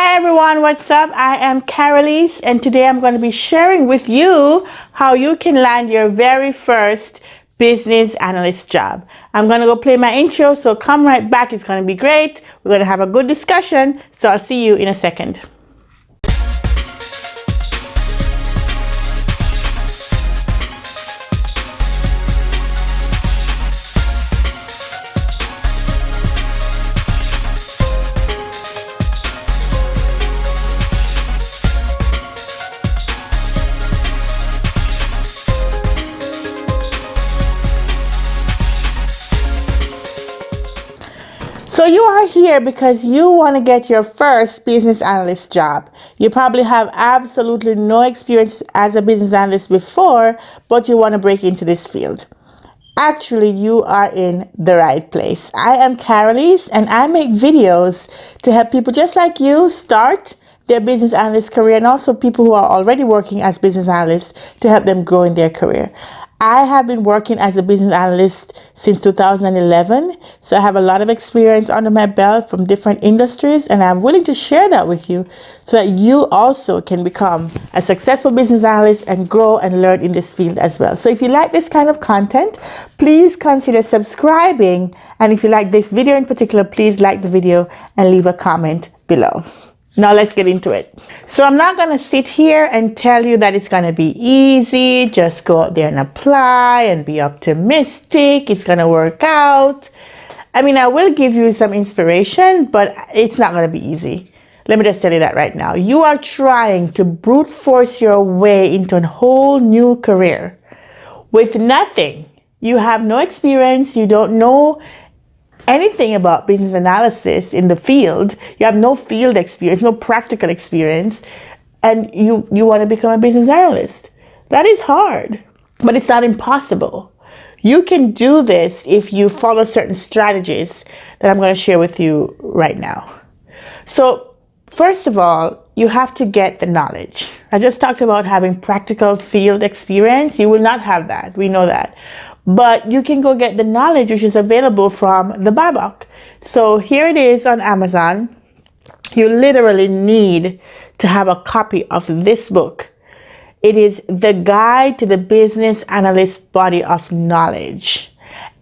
Hi everyone, what's up? I am Carolise and today I'm going to be sharing with you how you can land your very first business analyst job. I'm going to go play my intro, so come right back. It's going to be great. We're going to have a good discussion, so I'll see you in a second. You are here because you want to get your first business analyst job. You probably have absolutely no experience as a business analyst before, but you want to break into this field. Actually, you are in the right place. I am Carolise and I make videos to help people just like you start their business analyst career and also people who are already working as business analysts to help them grow in their career. I have been working as a business analyst since 2011, so I have a lot of experience under my belt from different industries, and I'm willing to share that with you so that you also can become a successful business analyst and grow and learn in this field as well. So if you like this kind of content, please consider subscribing, and if you like this video in particular, please like the video and leave a comment below. Now let's get into it. So I'm not going to sit here and tell you that it's going to be easy. Just go out there and apply and be optimistic. It's going to work out. I mean, I will give you some inspiration, but it's not going to be easy. Let me just tell you that right now. You are trying to brute force your way into a whole new career with nothing. You have no experience. You don't know anything about business analysis in the field, you have no field experience, no practical experience, and you, you want to become a business analyst. That is hard, but it's not impossible. You can do this if you follow certain strategies that I'm going to share with you right now. So, first of all, you have to get the knowledge. I just talked about having practical field experience. You will not have that. We know that but you can go get the knowledge which is available from the BABOK. So here it is on Amazon. You literally need to have a copy of this book. It is the guide to the business analyst body of knowledge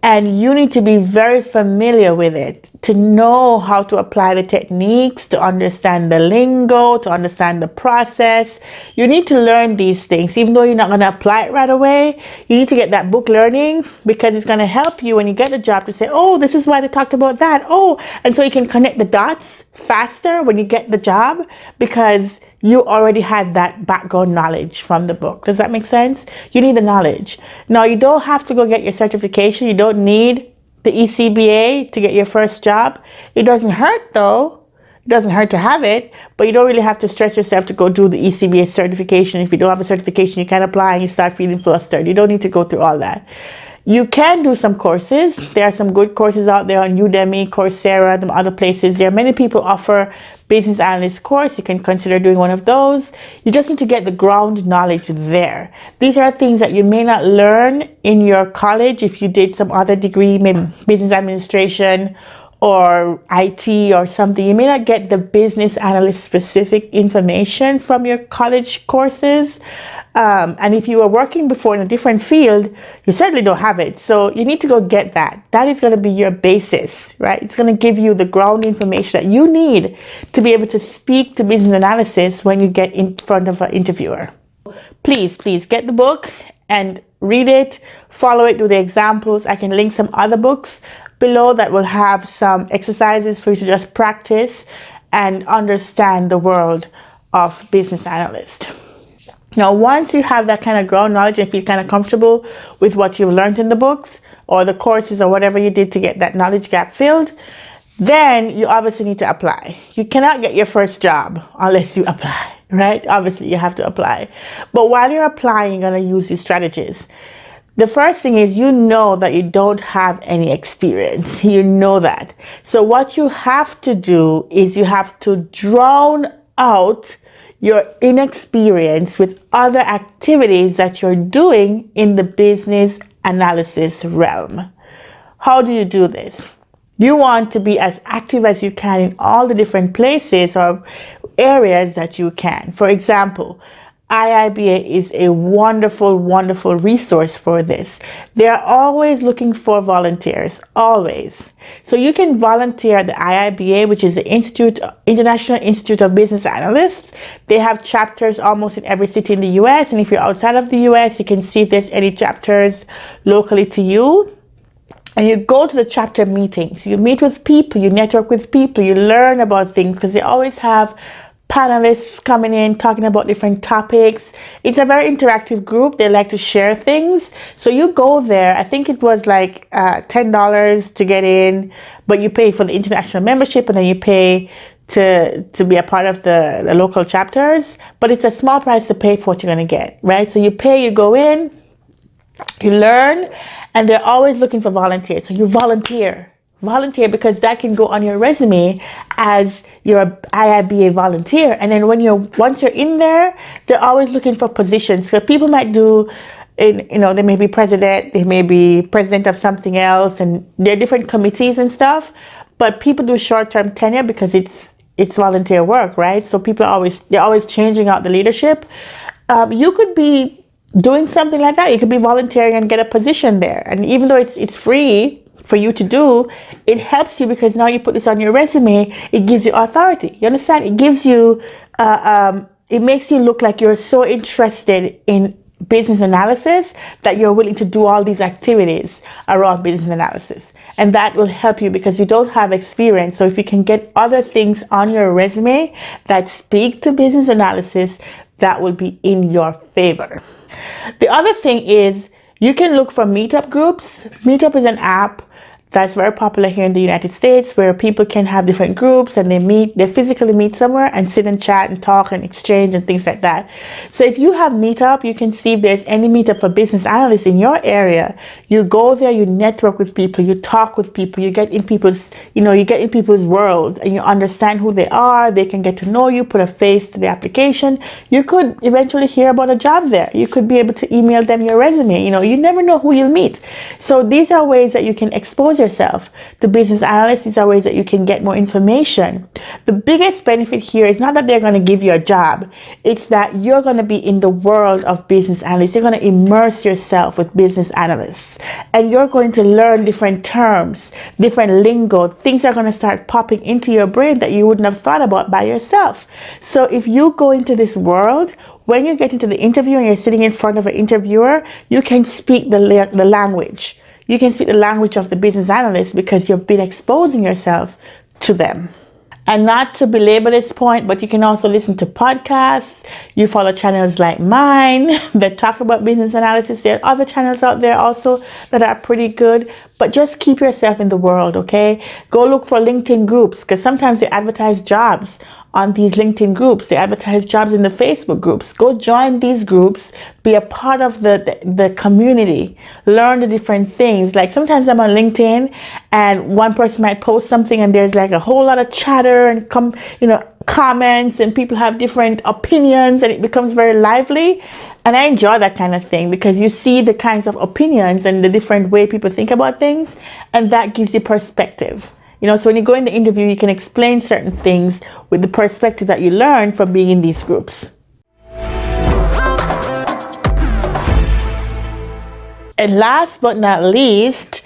and you need to be very familiar with it to know how to apply the techniques, to understand the lingo, to understand the process. You need to learn these things, even though you're not going to apply it right away. You need to get that book learning because it's going to help you when you get the job to say, oh, this is why they talked about that. Oh, and so you can connect the dots faster when you get the job because you already had that background knowledge from the book. Does that make sense? You need the knowledge. Now, you don't have to go get your certification. You don't need the ECBA to get your first job. It doesn't hurt though. It doesn't hurt to have it, but you don't really have to stress yourself to go do the ECBA certification. If you don't have a certification, you can apply and you start feeling flustered. You don't need to go through all that. You can do some courses. There are some good courses out there on Udemy, Coursera, and other places. There are many people offer business analyst course. You can consider doing one of those. You just need to get the ground knowledge there. These are things that you may not learn in your college if you did some other degree, maybe business administration or IT or something. You may not get the business analyst specific information from your college courses. Um, and if you were working before in a different field, you certainly don't have it. So you need to go get that. That is going to be your basis, right? It's going to give you the ground information that you need to be able to speak to business analysis when you get in front of an interviewer. Please, please get the book and read it, follow it, do the examples. I can link some other books below that will have some exercises for you to just practice and understand the world of business analyst. Now, once you have that kind of ground knowledge and feel kind of comfortable with what you've learned in the books or the courses or whatever you did to get that knowledge gap filled, then you obviously need to apply. You cannot get your first job unless you apply, right? Obviously, you have to apply. But while you're applying, you're going to use these strategies. The first thing is you know that you don't have any experience. You know that. So what you have to do is you have to drown out your inexperience with other activities that you're doing in the business analysis realm. How do you do this? You want to be as active as you can in all the different places or areas that you can. For example, IIBA is a wonderful, wonderful resource for this. They're always looking for volunteers, always. So you can volunteer at the IIBA, which is the Institute, International Institute of Business Analysts. They have chapters almost in every city in the US. And if you're outside of the US, you can see if there's any chapters locally to you. And you go to the chapter meetings. You meet with people, you network with people, you learn about things because they always have panelists coming in talking about different topics. It's a very interactive group. They like to share things. So you go there. I think it was like uh, $10 to get in, but you pay for the international membership and then you pay to to be a part of the, the local chapters. But it's a small price to pay for what you're going to get, right? So you pay, you go in, you learn, and they're always looking for volunteers. So you volunteer. Volunteer because that can go on your resume as you're a IIBA volunteer. And then when you're once you're in there, they're always looking for positions. So people might do in, you know, they may be president, they may be president of something else, and there are different committees and stuff. But people do short-term tenure because it's it's volunteer work, right? So people are always they're always changing out the leadership. Um, you could be doing something like that. You could be volunteering and get a position there, and even though it's it's free, for you to do, it helps you because now you put this on your resume, it gives you authority. You understand? It gives you, uh, um, it makes you look like you're so interested in business analysis that you're willing to do all these activities around business analysis. And that will help you because you don't have experience. So if you can get other things on your resume that speak to business analysis, that will be in your favor. The other thing is you can look for meetup groups. Meetup is an app that's very popular here in the United States where people can have different groups and they meet, they physically meet somewhere and sit and chat and talk and exchange and things like that. So if you have Meetup, you can see if there's any Meetup for business analysts in your area. You go there, you network with people, you talk with people, you get in people's, you know, you get in people's world and you understand who they are. They can get to know you, put a face to the application. You could eventually hear about a job there. You could be able to email them your resume. You know, you never know who you'll meet. So these are ways that you can expose expose yourself to business analysts. These are ways that you can get more information. The biggest benefit here is not that they're going to give you a job. It's that you're going to be in the world of business analysts. You're going to immerse yourself with business analysts. And you're going to learn different terms, different lingo. Things are going to start popping into your brain that you wouldn't have thought about by yourself. So if you go into this world when you get into the interview and you're sitting in front of an interviewer, you can speak the, the language. You can speak the language of the business analyst because you've been exposing yourself to them. And not to belabor this point, but you can also listen to podcasts. You follow channels like mine that talk about business analysis. There are other channels out there also that are pretty good. But just keep yourself in the world, okay? Go look for LinkedIn groups because sometimes they advertise jobs on these LinkedIn groups. They advertise jobs in the Facebook groups. Go join these groups. Be a part of the, the, the, community. Learn the different things. Like sometimes I'm on LinkedIn and one person might post something and there's like a whole lot of chatter and come, you know, comments and people have different opinions and it becomes very lively. And I enjoy that kind of thing because you see the kinds of opinions and the different way people think about things and that gives you perspective. You know, so when you go in the interview, you can explain certain things with the perspective that you learn from being in these groups. And last but not least,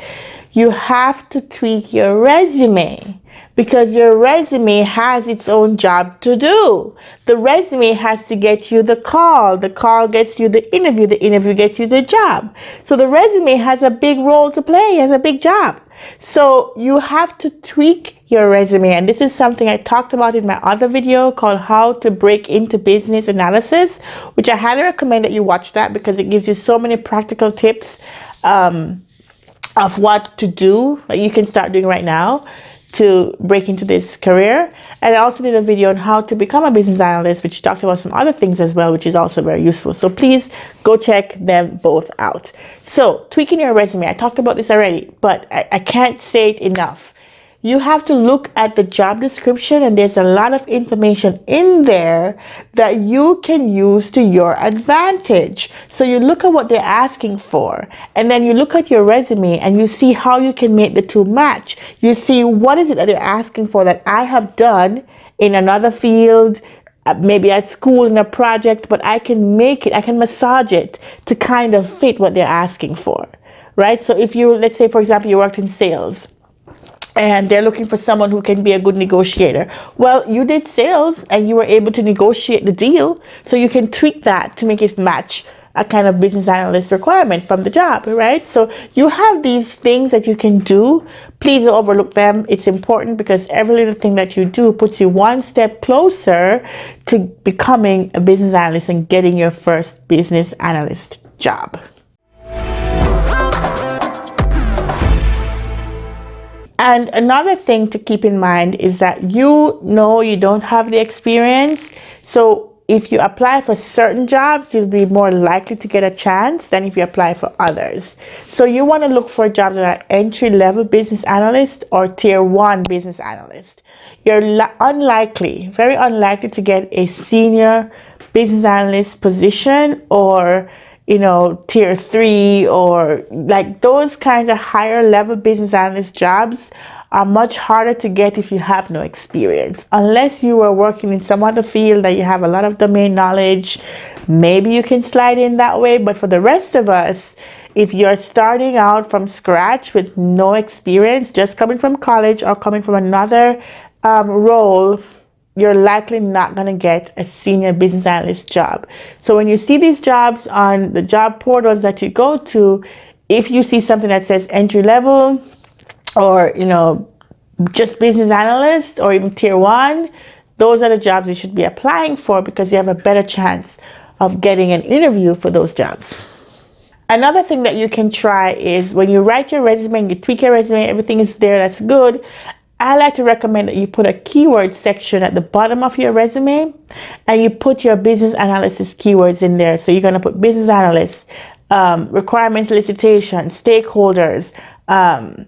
you have to tweak your resume because your resume has its own job to do. The resume has to get you the call. The call gets you the interview. The interview gets you the job. So the resume has a big role to play, has a big job. So you have to tweak your resume. And this is something I talked about in my other video called how to break into business analysis, which I highly recommend that you watch that because it gives you so many practical tips um, of what to do that you can start doing right now to break into this career. And I also did a video on how to become a business analyst, which talked about some other things as well, which is also very useful. So please go check them both out. So tweaking your resume, I talked about this already, but I, I can't say it enough you have to look at the job description and there's a lot of information in there that you can use to your advantage. So you look at what they're asking for and then you look at your resume and you see how you can make the two match. You see what is it that they're asking for that I have done in another field uh, maybe at school in a project, but I can make it, I can massage it to kind of fit what they're asking for, right? So if you, let's say, for example, you worked in sales and they're looking for someone who can be a good negotiator. Well, you did sales and you were able to negotiate the deal, so you can tweak that to make it match a kind of business analyst requirement from the job, right? So you have these things that you can do. Please don't overlook them. It's important because every little thing that you do puts you one step closer to becoming a business analyst and getting your first business analyst job. And another thing to keep in mind is that you know you don't have the experience. So if you apply for certain jobs, you'll be more likely to get a chance than if you apply for others. So you want to look for jobs that are entry level business analyst or tier one business analyst. You're unlikely, very unlikely to get a senior business analyst position or you know tier three or like those kinds of higher level business analyst jobs are much harder to get if you have no experience. Unless you are working in some other field that you have a lot of domain knowledge, maybe you can slide in that way. But for the rest of us, if you're starting out from scratch with no experience, just coming from college or coming from another um, role, you're likely not going to get a senior business analyst job. So when you see these jobs on the job portals that you go to, if you see something that says entry level, or you know just business analyst or even tier one those are the jobs you should be applying for because you have a better chance of getting an interview for those jobs another thing that you can try is when you write your resume and you tweak your resume everything is there that's good I like to recommend that you put a keyword section at the bottom of your resume and you put your business analysis keywords in there. So you're going to put business analyst, um, requirements elicitation, stakeholders, um,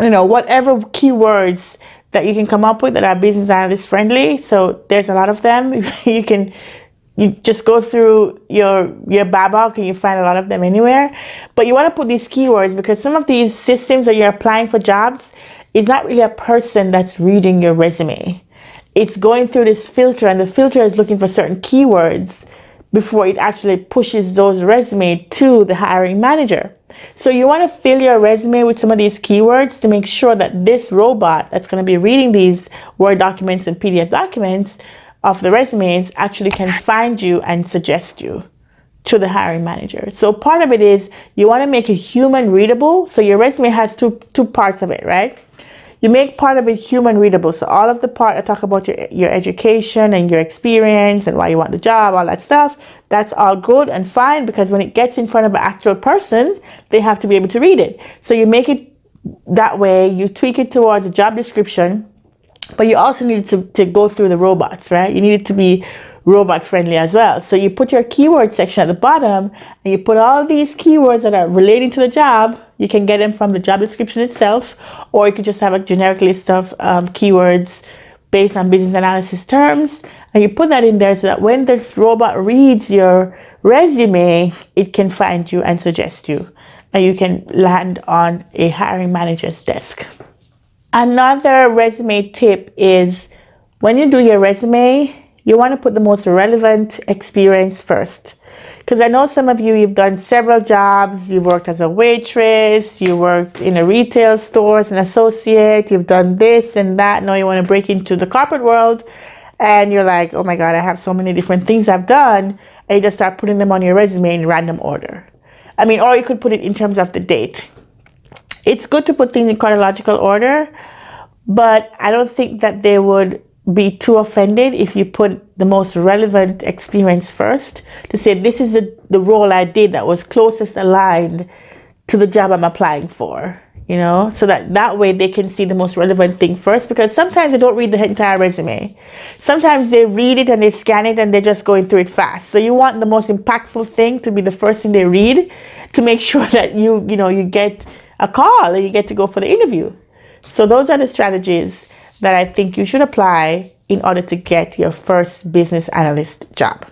you know, whatever keywords that you can come up with that are business analyst friendly. So there's a lot of them. you can you just go through your your Babok and you find a lot of them anywhere. But you want to put these keywords because some of these systems that you're applying for jobs is not really a person that's reading your resume. It's going through this filter and the filter is looking for certain keywords before it actually pushes those resume to the hiring manager. So you want to fill your resume with some of these keywords to make sure that this robot that's going to be reading these Word documents and PDF documents of the resumes actually can find you and suggest you to the hiring manager. So part of it is you want to make it human readable. So your resume has two, two parts of it, right? You make part of it human readable. So all of the part I talk about your, your education and your experience and why you want the job, all that stuff, that's all good and fine because when it gets in front of an actual person, they have to be able to read it. So you make it that way, you tweak it towards the job description, but you also need to, to go through the robots, right? You need it to be robot friendly as well. So you put your keyword section at the bottom and you put all these keywords that are relating to the job. You can get them from the job description itself, or you could just have a generic list of um, keywords based on business analysis terms. And you put that in there so that when this robot reads your resume, it can find you and suggest you. And you can land on a hiring manager's desk. Another resume tip is when you do your resume, you want to put the most relevant experience first. Because I know some of you, you've done several jobs. You've worked as a waitress, you worked in a retail store as an associate, you've done this and that. Now you want to break into the corporate world and you're like, oh my God, I have so many different things I've done. And you just start putting them on your resume in random order. I mean, or you could put it in terms of the date. It's good to put things in chronological order, but I don't think that they would be too offended if you put the most relevant experience first to say this is the, the role I did that was closest aligned to the job I'm applying for you know? So that that way they can see the most relevant thing first because sometimes they don't read the entire resume. Sometimes they read it and they scan it and they're just going through it fast. So you want the most impactful thing to be the first thing they read to make sure that you you know you get a call and you get to go for the interview. So those are the strategies that I think you should apply in order to get your first business analyst job.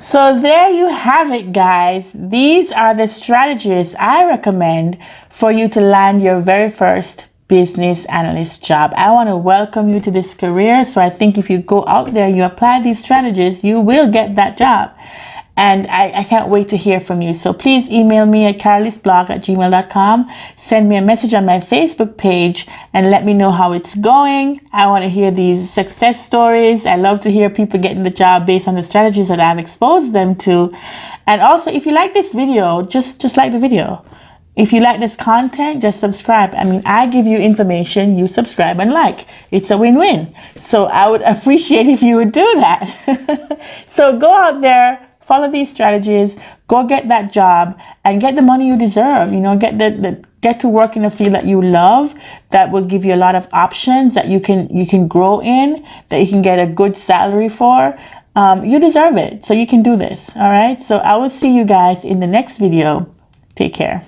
So there you have it guys. These are the strategies I recommend for you to land your very first business analyst job. I want to welcome you to this career. So I think if you go out there, you apply these strategies, you will get that job. And I, I can't wait to hear from you. So please email me at carolysblog at gmail.com. Send me a message on my Facebook page and let me know how it's going. I want to hear these success stories. I love to hear people getting the job based on the strategies that I've exposed them to. And also, if you like this video, just, just like the video. If you like this content, just subscribe. I mean, I give you information, you subscribe and like. It's a win-win. So I would appreciate if you would do that. so go out there, follow these strategies, go get that job and get the money you deserve. You know, get the, the get to work in a field that you love that will give you a lot of options that you can you can grow in, that you can get a good salary for. Um, you deserve it. So you can do this. All right. So I will see you guys in the next video. Take care.